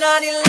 9-11